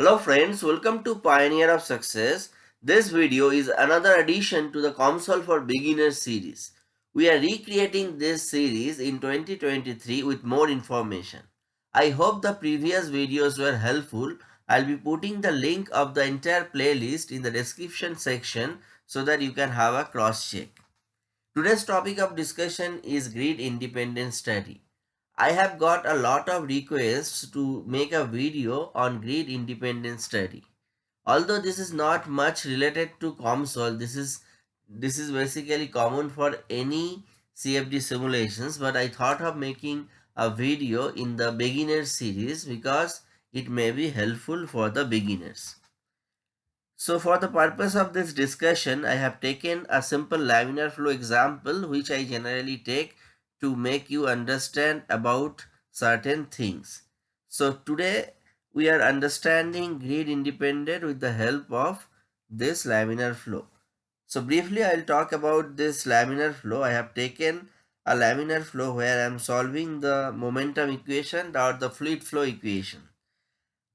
Hello friends, welcome to Pioneer of Success. This video is another addition to the COMSOL for Beginners series. We are recreating this series in 2023 with more information. I hope the previous videos were helpful. I'll be putting the link of the entire playlist in the description section so that you can have a cross check. Today's topic of discussion is grid independent study. I have got a lot of requests to make a video on grid independent study. Although this is not much related to COMSOL, this is this is basically common for any CFD simulations, but I thought of making a video in the beginner series because it may be helpful for the beginners. So for the purpose of this discussion, I have taken a simple laminar flow example which I generally take to make you understand about certain things. So today we are understanding grid independent with the help of this laminar flow. So briefly I will talk about this laminar flow. I have taken a laminar flow where I am solving the momentum equation or the fluid flow equation.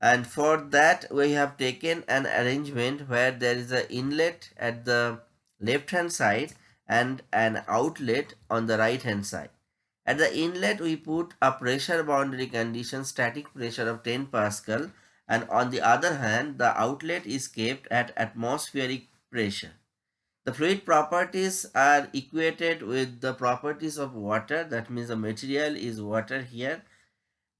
And for that we have taken an arrangement where there is an inlet at the left hand side and an outlet on the right hand side. At the inlet we put a pressure boundary condition static pressure of 10 Pascal and on the other hand the outlet is kept at atmospheric pressure. The fluid properties are equated with the properties of water that means the material is water here.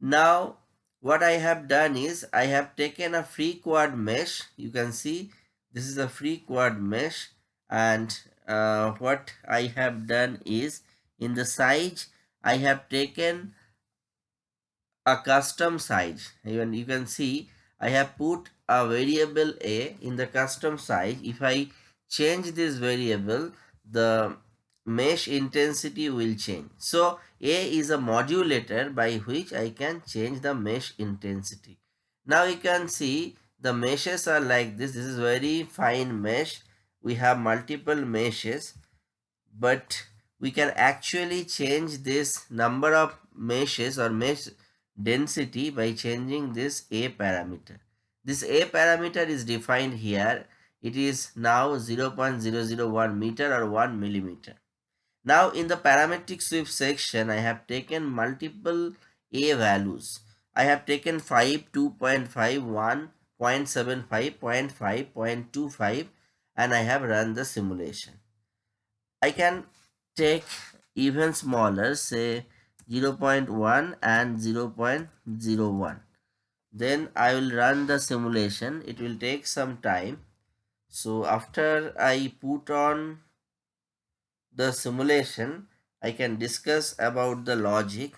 Now what I have done is I have taken a free quad mesh you can see this is a free quad mesh and uh, what I have done is in the size I have taken a custom size. Even you can see I have put a variable a in the custom size. If I change this variable the mesh intensity will change. So a is a modulator by which I can change the mesh intensity. Now you can see the meshes are like this. This is very fine mesh we have multiple meshes but we can actually change this number of meshes or mesh density by changing this a parameter. This a parameter is defined here. It is now 0.001 meter or 1 millimeter. Now in the parametric sweep section i have taken multiple a values. I have taken 5 2.5 1 0.75 0.5 0.25 and i have run the simulation. I can take even smaller say 0.1 and 0.01 then I will run the simulation. It will take some time. So after I put on the simulation I can discuss about the logic.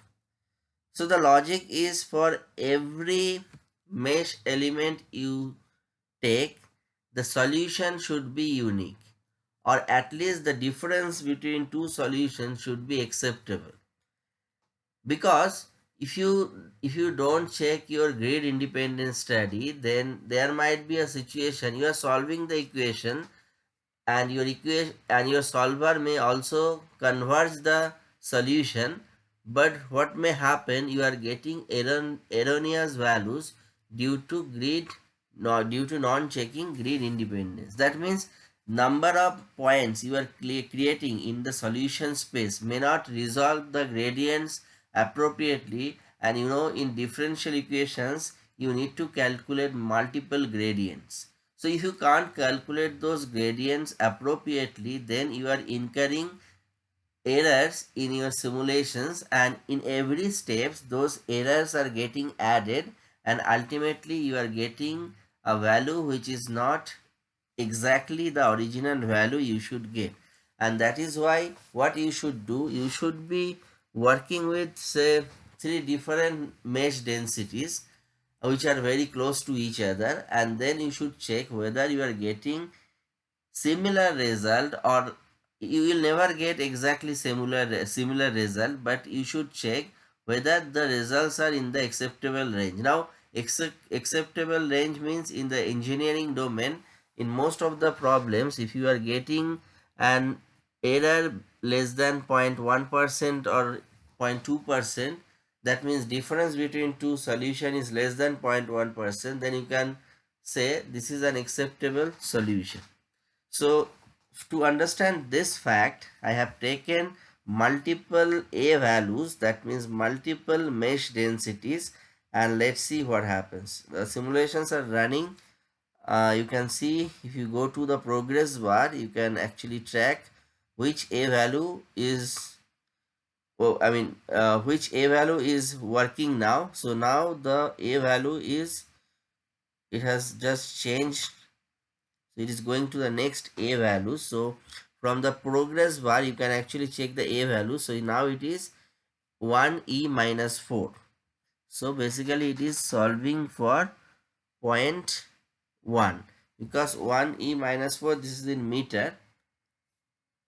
So the logic is for every mesh element you take the solution should be unique or at least the difference between two solutions should be acceptable. Because if you if you don't check your grid independent study then there might be a situation you are solving the equation and your equation and your solver may also converge the solution but what may happen you are getting erron erroneous values due to grid no, due to non-checking grid independence. That means number of points you are creating in the solution space may not resolve the gradients appropriately and you know in differential equations you need to calculate multiple gradients. So if you can't calculate those gradients appropriately then you are incurring errors in your simulations and in every steps those errors are getting added and ultimately you are getting a value which is not exactly the original value you should get and that is why what you should do you should be working with say three different mesh densities which are very close to each other and then you should check whether you are getting similar result or you will never get exactly similar similar result but you should check whether the results are in the acceptable range. Now acceptable range means in the engineering domain in most of the problems if you are getting an error less than 0.1% or 0.2% that means difference between two solution is less than 0.1% then you can say this is an acceptable solution. So to understand this fact, I have taken multiple A values that means multiple mesh densities and let's see what happens. The simulations are running. Uh, you can see if you go to the progress bar, you can actually track which A value is well, I mean uh, which A value is working now. So now the A value is it has just changed so it is going to the next a value so from the progress bar you can actually check the a value so now it is 1e minus 4 so basically it is solving for point 1 because 1e minus 4 this is in meter.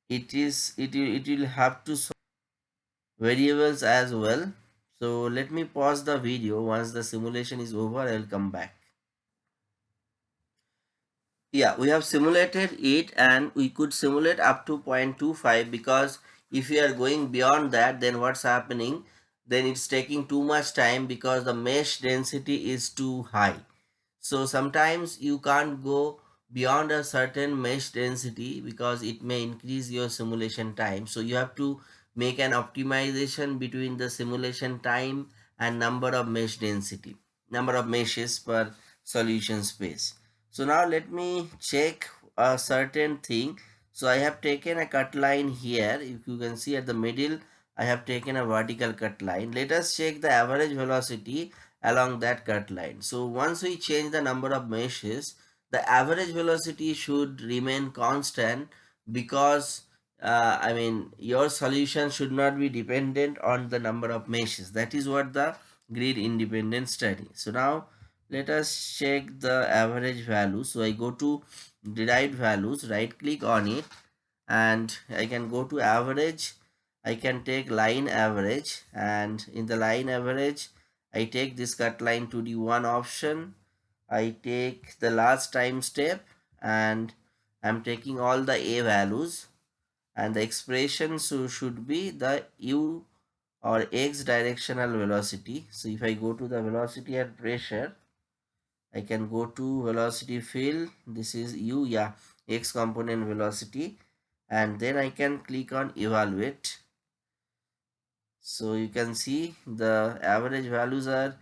It is it will, it will have to solve variables as well. So let me pause the video. Once the simulation is over i will come back. Yeah we have simulated it and we could simulate up to 0.25 because if we are going beyond that then what's happening then it's taking too much time because the mesh density is too high. So sometimes you can't go beyond a certain mesh density because it may increase your simulation time. So you have to make an optimization between the simulation time and number of mesh density number of meshes per solution space. So now let me check a certain thing. So i have taken a cut line here. If you can see at the middle i have taken a vertical cut line. Let us check the average velocity along that cut line. So once we change the number of meshes the average velocity should remain constant because uh, I mean your solution should not be dependent on the number of meshes. That is what the grid independent study. So now let us check the average value. So i go to derived values right click on it and i can go to average i can take line average and in the line average i take this cut line to the one option. I take the last time step and i'm taking all the a values. And the expression so should be the u or x directional velocity. So if i go to the velocity and pressure I can go to velocity field. This is u yeah x component velocity. And then I can click on evaluate so you can see the average values are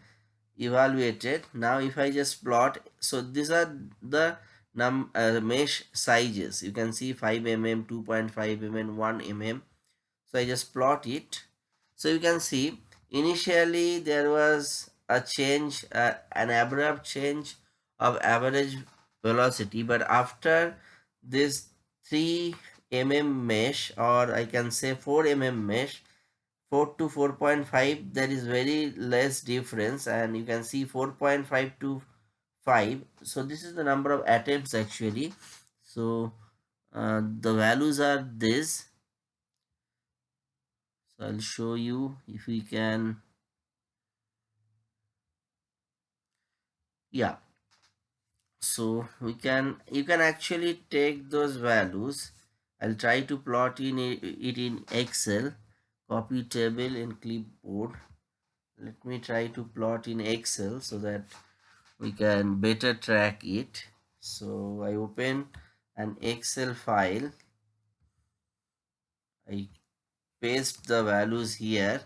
evaluated. Now if I just plot so these are the num uh, mesh sizes. You can see 5 mm 2.5 mm 1 mm. So I just plot it. So you can see initially there was a change, uh, an abrupt change of average velocity. But after this 3 mm mesh or I can say 4 mm mesh, 4 to 4.5 there is very less difference and you can see 4.5 to 5 so this is the number of attempts actually. So uh, the values are this. So i'll show you if we can. Yeah. So we can you can actually take those values. I'll try to plot in it in excel copy table in clipboard. Let me try to plot in excel so that we can better track it. So i open an excel file. I paste the values here.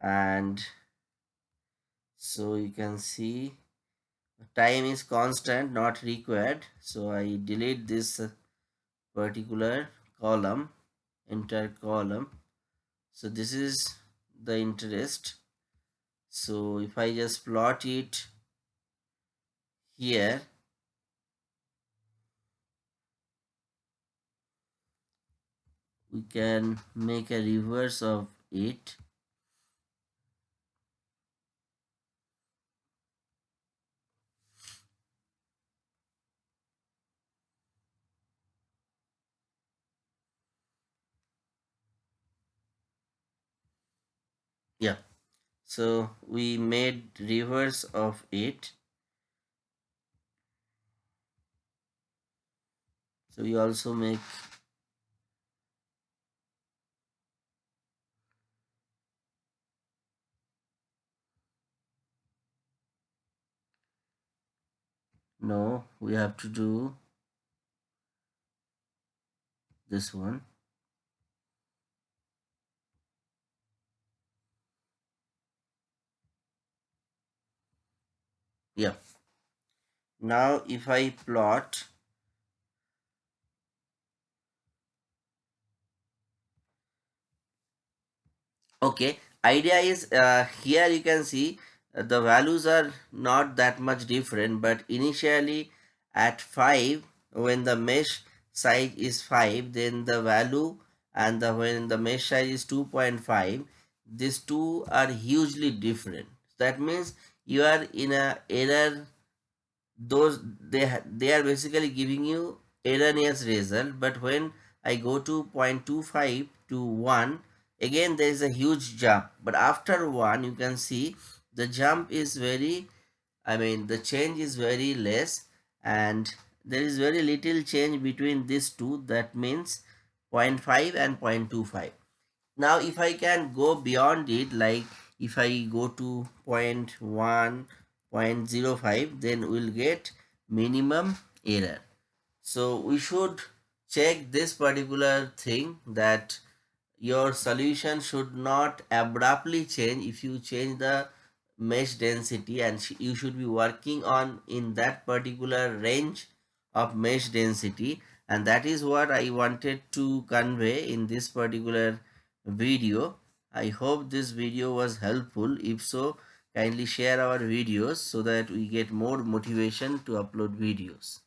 And so you can see time is constant not required. So i delete this particular column entire column so this is the interest. So if i just plot it here we can make a reverse of it yeah so we made reverse of it. So we also make no we have to do this one yeah. Now if I plot okay idea is uh, here you can see uh, the values are not that much different but initially at 5 when the mesh size is 5 then the value and the when the mesh size is 2.5 these two are hugely different. That means you are in a error. Those they they are basically giving you erroneous result. But when i go to 0.25 to 1 again there is a huge jump. But after 1 you can see the jump is very i mean the change is very less. And there is very little change between these two. That means 0.5 and 0.25 now if i can go beyond it like if i go to 0.1 0.05 then we'll get minimum error so we should check this particular thing that your solution should not abruptly change if you change the mesh density and you should be working on in that particular range of mesh density and that is what I wanted to convey in this particular video. I hope this video was helpful. If so, kindly share our videos so that we get more motivation to upload videos